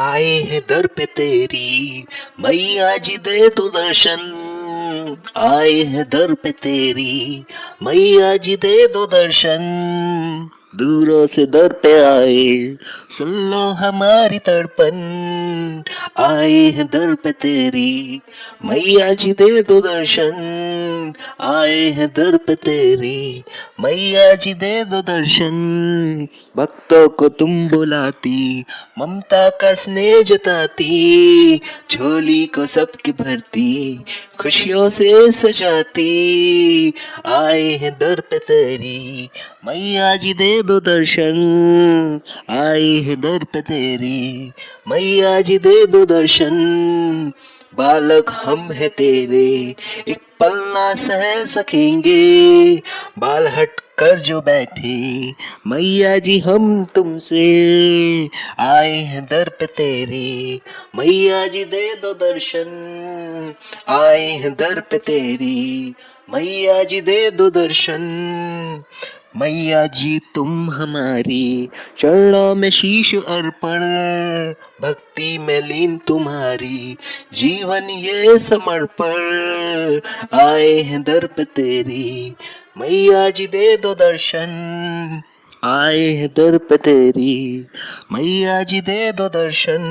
आए हैं दर पे तेरी, मैया जी दे तू दर्शन। आए हैं दर पे तेरी, मैया जी दे दो दर्शन। दूरों से दर पे आए। सुन लो हमारी तड़पन। आए हैं दर पे तेरी। मैया जी दे दो दर्शन। आए हैं दर पे तेरी। मैया जी दे दो दर्शन। भक्तों को तुम बुलाती। ममता का स्नेह जताती। झोली को सबकी भरती। खुशियों से सजाती। आए हैं दर पे तेरी मैया जी दे दो दर्शन आए हैं दर पे तेरी मैया जी दे दो दर्शन बालक हम है तेरे, एक पल ना सह सकेंगे। बाल हट कर जो बैठे। मैया जी, हम तुमसे आए हैं दर पे तेरे। मैया जी, दे दो दर्शन, आए हैं दर पे तेरी। मैया जी, दे दो दर्शन मैया जी, तुम हमारी चरणों में शीश अर्पण भक्ति में लीन तुम्हारी जीवन ये समर्पण आए हैं दर पे तेरी, मैया जी दे दो दर्शन। आए हैं दर पे तेरी, मैया जी दे दो दर्शन।